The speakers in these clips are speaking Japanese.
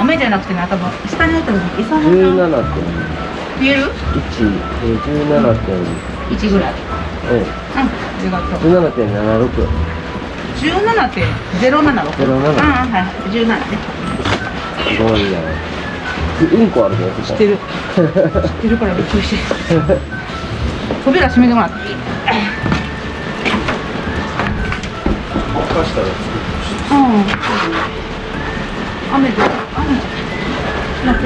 雨じゃなくてね多分下に置いた餌の17な点見える？1、えー、17点、1ぐらいえうんありがとうー、17.76 17.076 07うんはい。はい17ね。すごいやんうんこあるね知ってる。知ってるからびっくりして。扉閉めてもらっていいかしたらうん。雨で雨じゃなって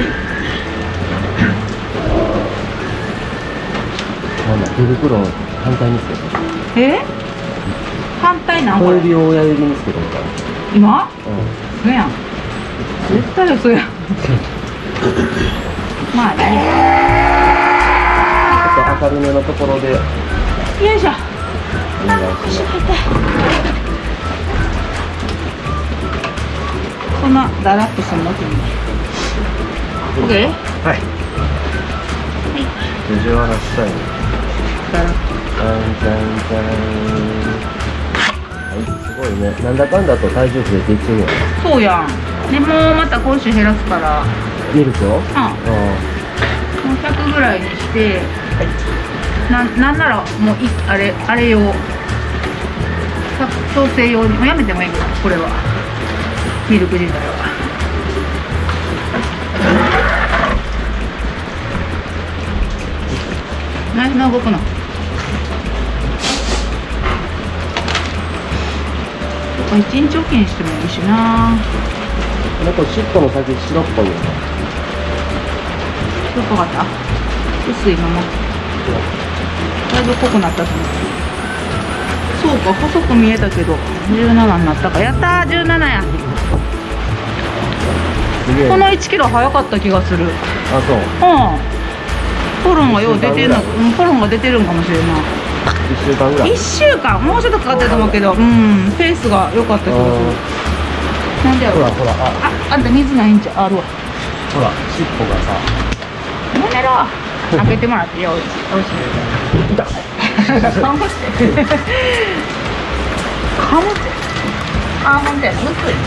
手袋を反対につけてえ反対なん。これ小指を親指につけてみたら今うん。嘘やん。絶対嘘やん。まあいいやちょっと明るめのところでよいしょお願いしますそんなだらっとするの？君 OK? はい。藤原したいだらっじゃんじゃんじゃんはい。すごいね。なんだかんだと体重増えていってるよそうやん。でもうまた今週減らすから。いいですようん。あもう100ぐらいにして、ななんならもういあれあれ用。さ調整用に。もうやめてもいいけどこれはミルク自体はナイフの動くの。一日おきにしてもいいしな。なんか尻尾の先白っぽいよね。よくわかった？薄いままだいぶ濃くなったと思う。そうか細く見えたけど17になったか。やったー17やこの1キロ早かった気がする。うんあそう。ホルンがよう出てるのうんホルンが出てるんかもしれんな1週間ぐらい。1週間？もうちょっとかかってると思うけどうん。ペースが良かった気がする。なんでやろほらほら。あああんた水ないんちゃう？あるわ。ほら尻尾がさ。やめろ。開けてもらってよおいしい。か むってかむってあほんとやむずいね